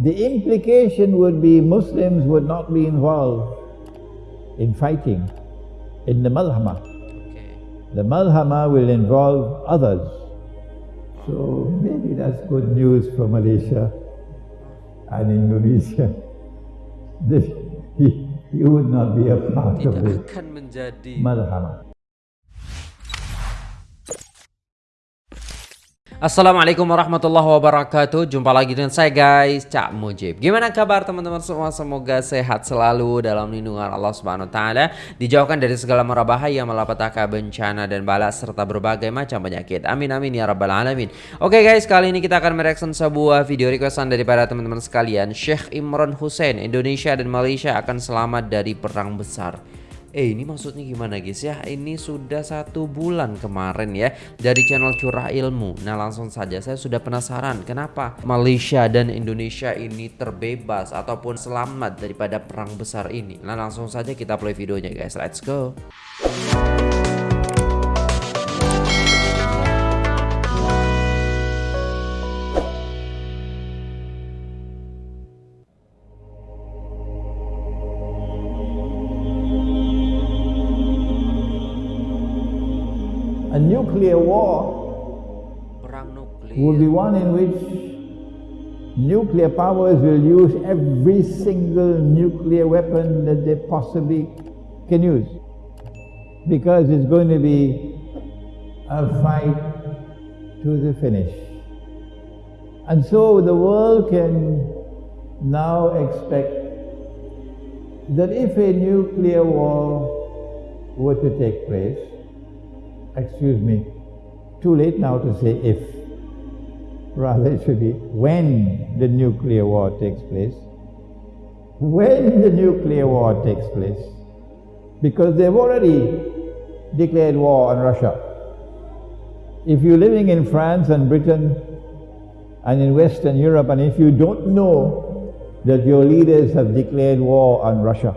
the implication would be Muslims would not be involved in fighting in the Malhama. Okay. The Malhama will involve others. So maybe that's good news for Malaysia and Indonesia. This, he, he would not be a part of it. akan menjadi Malhama. Assalamualaikum warahmatullahi wabarakatuh. Jumpa lagi dengan saya guys Cak Mujib. Gimana kabar teman-teman semua? Semoga sehat selalu dalam lindungan Allah Subhanahu Taala. Dijauhkan dari segala mara bahaya Malapetaka bencana dan bala Serta berbagai macam penyakit. Amin amin ya rabbal alamin. Oke guys kali ini kita akan mereaction sebuah video requestan Daripada teman-teman sekalian. Syekh Imran Hussein Indonesia dan Malaysia akan selamat dari perang besar Eh ini maksudnya gimana guys ya? Ini sudah satu bulan kemarin ya Dari channel Curah Ilmu. Nah langsung saja saya sudah penasaran Kenapa Malaysia dan Indonesia ini terbebas Ataupun selamat daripada perang besar ini? Nah langsung saja kita play videonya guys. Let's go A nuclear war will be one in which nuclear powers will use every single nuclear weapon that they possibly can use. Because it's going to be a fight to the finish. And so the world can now expect that if a nuclear war were to take place, excuse me, too late now to say if. Rather, it should be when the nuclear war takes place. When the nuclear war takes place. Because they've already declared war on Russia. If you're living in France and Britain and in Western Europe, and if you don't know that your leaders have declared war on Russia,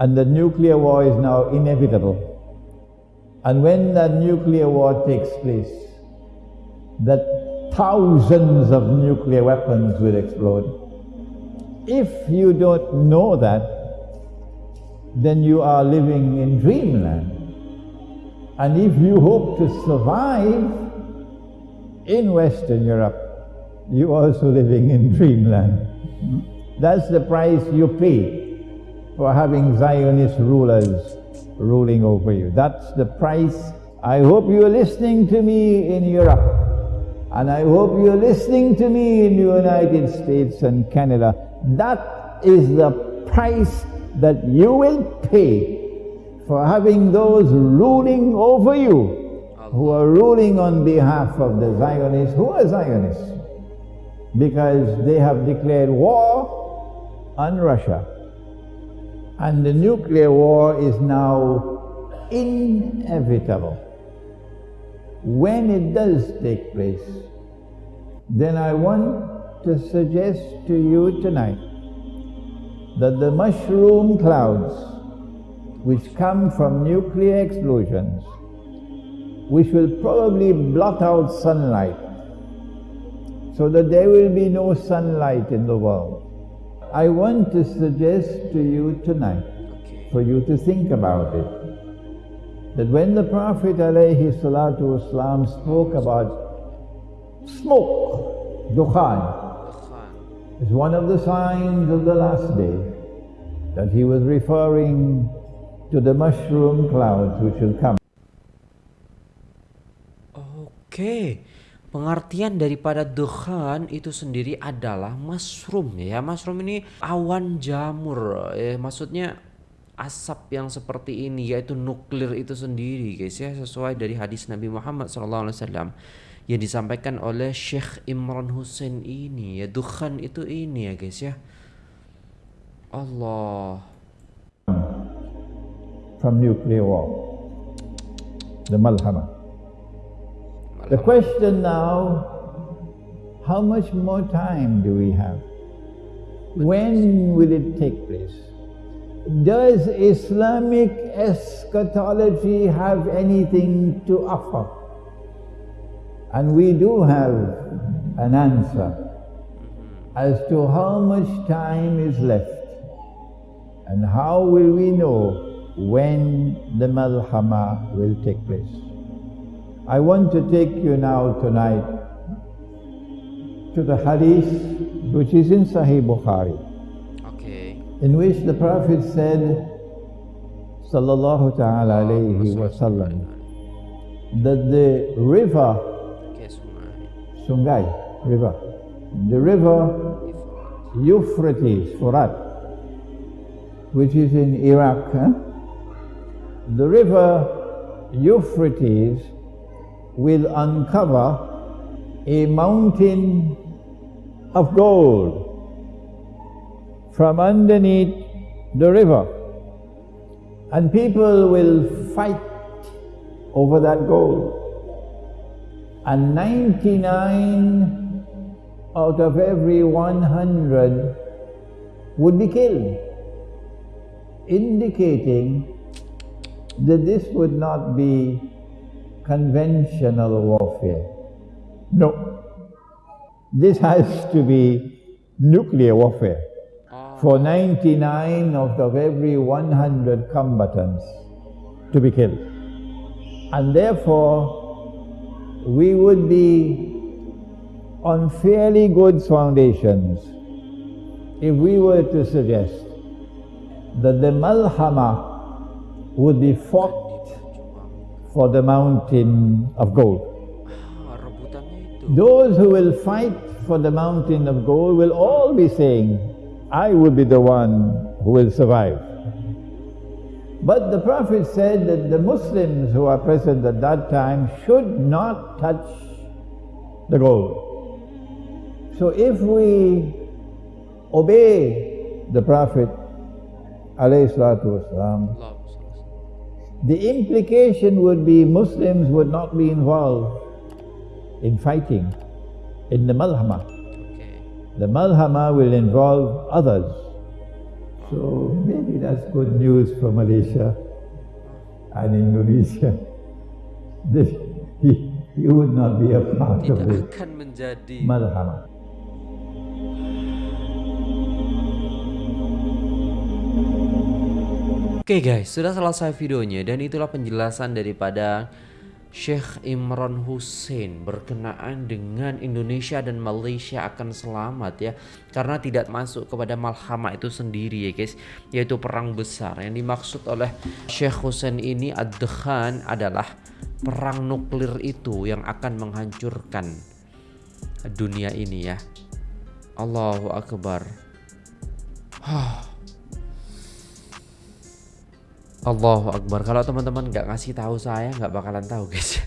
and the nuclear war is now inevitable, and when that nuclear war takes place, that thousands of nuclear weapons will explode. If you don't know that, then you are living in dreamland. And if you hope to survive in Western Europe, you're also living in dreamland. That's the price you pay for having Zionist rulers ruling over you. That's the price. I hope you're listening to me in Europe. And I hope you're listening to me in the United States and Canada. That is the price that you will pay for having those ruling over you, who are ruling on behalf of the Zionists. Who are Zionists? Because they have declared war on Russia. And the nuclear war is now inevitable. When it does take place, then I want to suggest to you tonight that the mushroom clouds which come from nuclear explosions, which will probably blot out sunlight, so that there will be no sunlight in the world. I want to suggest to you tonight, for you to think about it, that when the Prophet alayhi salatu wasalam spoke about smoke, dukhan, Khan. is one of the signs of the last day, that he was referring to the mushroom clouds which will come. Oke, pengertian daripada dukhan itu sendiri adalah mushroom ya. Mushroom ini awan jamur. Eh, maksudnya asap yang seperti ini yaitu nuklir itu sendiri guys ya sesuai dari hadis Nabi Muhammad SAW yang disampaikan oleh Syekh Imran Hussein ini ya dukhan itu ini ya guys ya. Allah. from nuclear war, the Malhama. The question now, how much more time do we have? When will it take place? Does Islamic eschatology have anything to offer? And we do have an answer. Mm-hmm. as to how much time is left and how will we know when the Malhama will take place. I want to take you now tonight to the hadith which is in Sahih Bukhari, Oke. in which the Prophet said, Sallallahu Ta'ala alayhi wasallam, that the river, sungai. River, the river. Euphrates, Furat, which is in Iraq, huh? the river Euphrates will uncover a mountain of gold from underneath the river. And people will fight over that gold. And 99 out of every 100 would be killed, indicating that this would not be conventional warfare. No. This has to be nuclear warfare Oh, for 99 out of every 100 combatants to be killed. And therefore, we would be on fairly good foundations if we were to suggest that the Malhama would be fought for the mountain of gold. ah. Those who will fight for the mountain of gold will all be saying, I will be the one who will survive. But the Prophet said that the Muslims who are present at that time should not touch the gold. So if we obey the Prophet alayhi salatu wasalam, the implication would be Muslims would not be involved in fighting in the Malhama. The Malhama will involve others. So maybe that's good news for Malaysia and Indonesia. This, he, he would not be a part of the akan menjadi Oke guys, sudah selesai videonya dan itulah penjelasan daripada Sheikh Imran Hussein berkenaan dengan Indonesia dan Malaysia akan selamat ya. Karena tidak masuk kepada malhama itu sendiri ya guys yaitu perang besar. Yang dimaksud oleh Sheikh Hussein ini ad-Dkhan adalah perang nuklir itu yang akan menghancurkan dunia ini ya. Allahu Akbar Allahu Akbar. Kalau teman-teman nggak ngasih tahu saya nggak bakalan tahu guys.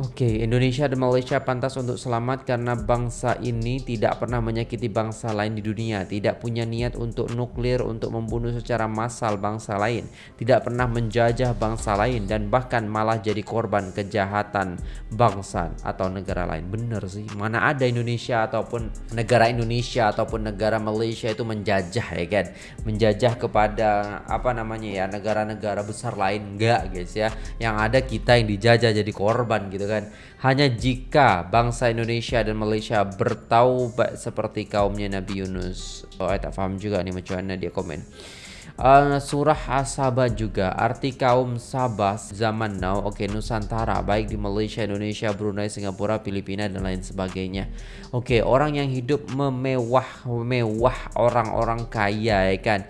Oke, Indonesia dan Malaysia pantas untuk selamat karena bangsa ini tidak pernah menyakiti bangsa lain di dunia, tidak punya niat untuk nuklir untuk membunuh secara massal bangsa lain, tidak pernah menjajah bangsa lain dan bahkan malah jadi korban kejahatan bangsa atau negara lain. Bener sih, mana ada Indonesia ataupun negara Indonesia ataupun negara Malaysia itu menjajah ya kan, menjajah kepada apa namanya ya negara-negara besar lain. Enggak guys ya. Yang ada kita yang dijajah jadi korban gitu kan. Hanya jika bangsa Indonesia dan Malaysia bertaubat seperti kaumnya Nabi Yunus. Oh, saya tak paham juga nih macam mana dia komen. Uh, surah As-Sabah juga arti kaum Sabah zaman now oke Nusantara baik di Malaysia, Indonesia, Brunei, Singapura, Filipina dan lain sebagainya. Oke, orang yang hidup memewah mewah orang-orang kaya ya kan.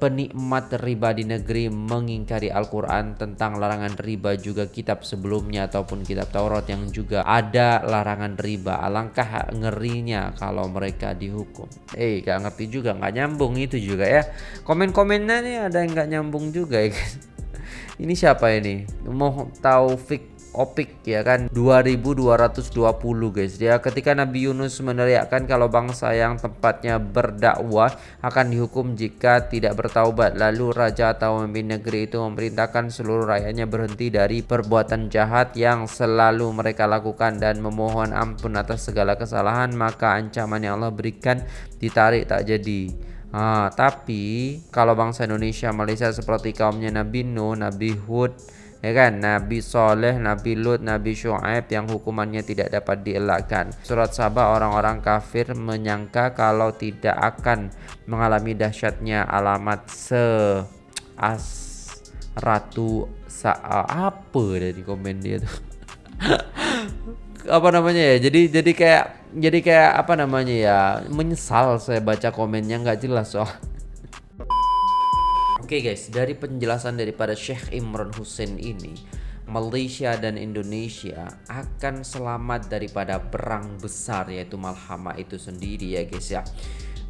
Penikmat riba di negeri mengingkari Al-Quran tentang larangan riba juga kitab sebelumnya ataupun kitab Taurat yang juga ada larangan riba. Alangkah ngerinya kalau mereka dihukum. Eh, gak ngerti juga, nggak nyambung itu juga ya. Komen-komennya nih ada yang nggak nyambung juga ya guys. Ini siapa ini? Mau Taufik Opik ya kan? 2220 guys. Dia ketika Nabi Yunus meneriakkan kalau bangsa yang tempatnya berdakwah akan dihukum jika tidak bertaubat. Lalu raja atau pemimpin negeri itu memerintahkan seluruh rakyatnya berhenti dari perbuatan jahat yang selalu mereka lakukan dan memohon ampun atas segala kesalahan maka ancaman yang Allah berikan ditarik tak jadi Ah, tapi kalau bangsa Indonesia, Malaysia seperti kaumnya Nabi Nuh, Nabi Hud, ya kan Nabi Soleh, Nabi Lut, Nabi Shu'aib yang hukumannya tidak dapat dielakkan. Surat Sabah orang-orang kafir menyangka kalau tidak akan mengalami dahsyatnya alamat se as ratu sa apa dari komen dia tuh. apa namanya ya jadi jadi kayak jadi kayak apa namanya ya menyesal saya baca komennya nggak jelas soal Oke okay guys, dari penjelasan daripada Sheikh Imran Hussein ini, Malaysia dan Indonesia akan selamat daripada perang besar yaitu Malhama itu sendiri ya guys ya.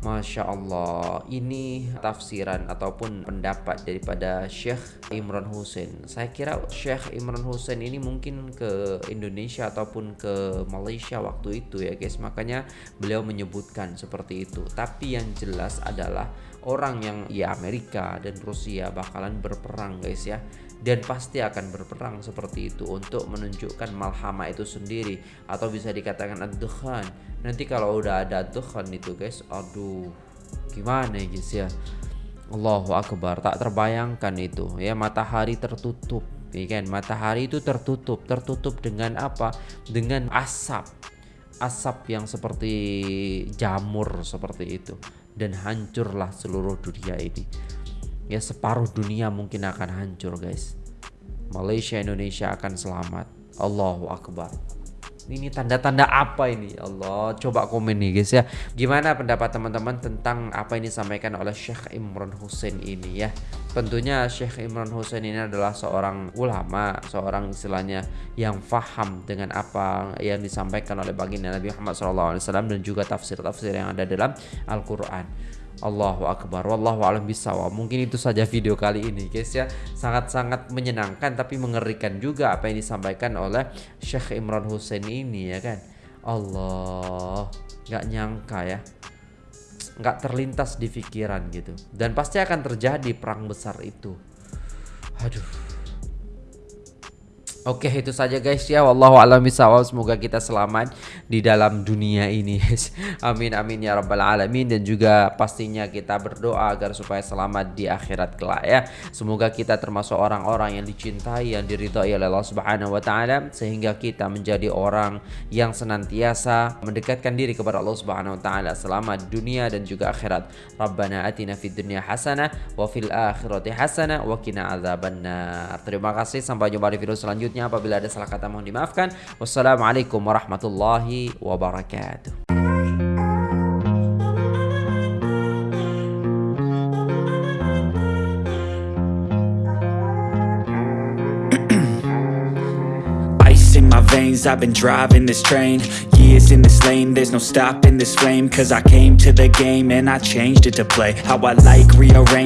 Masya Allah. Ini tafsiran ataupun pendapat daripada Syekh Imran Hussein. Saya kira Syekh Imran Hussein ini mungkin ke Indonesia ataupun ke Malaysia waktu itu ya guys. Makanya beliau menyebutkan seperti itu. Tapi yang jelas adalah orang yang ya Amerika dan Rusia bakalan berperang guys ya dan pasti akan berperang seperti itu untuk menunjukkan malhama itu sendiri. Atau bisa dikatakan ad nanti kalau udah ada ad itu guys aduh gimana ya guys ya? Allahu Akbar. Tak terbayangkan itu ya. Matahari tertutup ya kan? Matahari itu tertutup. Tertutup dengan apa? Dengan asap. Asap yang seperti jamur seperti itu. Dan hancurlah seluruh dunia ini ya separuh dunia mungkin akan hancur guys. Malaysia Indonesia akan selamat. Allahu Akbar. Ini tanda-tanda apa ini? Allah coba komen nih guys ya. Gimana pendapat teman-teman tentang apa yang disampaikan oleh Syekh Imran Hussein ini ya? Tentunya Syekh Imran Hussein ini adalah seorang ulama seorang istilahnya yang faham dengan apa yang disampaikan oleh baginda Nabi Muhammad SAW dan juga tafsir-tafsir yang ada dalam Al-Quran Allahu Akbar. Wallahu alam bisawab Mungkin itu saja video kali ini guys ya. Sangat-sangat menyenangkan tapi mengerikan juga Apa yang disampaikan oleh Syekh Imran Hussein ini ya kan? Allah Gak nyangka ya. Gak terlintas di pikiran gitu. Dan pasti akan terjadi perang besar itu. Aduh Oke itu saja guys ya. Wallahu a'lam bishawab. Semoga kita selamat di dalam dunia ini. Amin amin ya rabbal alamin. Dan juga pastinya kita berdoa agar supaya selamat di akhirat kelak ya. Semoga kita termasuk orang-orang yang dicintai Yang diridhai oleh Allah subhanahu wa ta'ala Sehingga kita menjadi orang yang senantiasa Mendekatkan diri kepada Allah subhanahu wa ta'ala. Selamat dunia dan juga akhirat. Rabbana atina fid dunia hasanah Wa fil akhirati hasanah Wa kina Terima kasih. Sampai jumpa di video selanjutnya selanjutnya apabila ada salah kata mohon dimaafkan. Wassalamualaikum warahmatullahi wabarakatuh. veins I've been driving this train Years in this lane There's no stopping this flame Cause I came to the game And I changed it to play How I like rearrange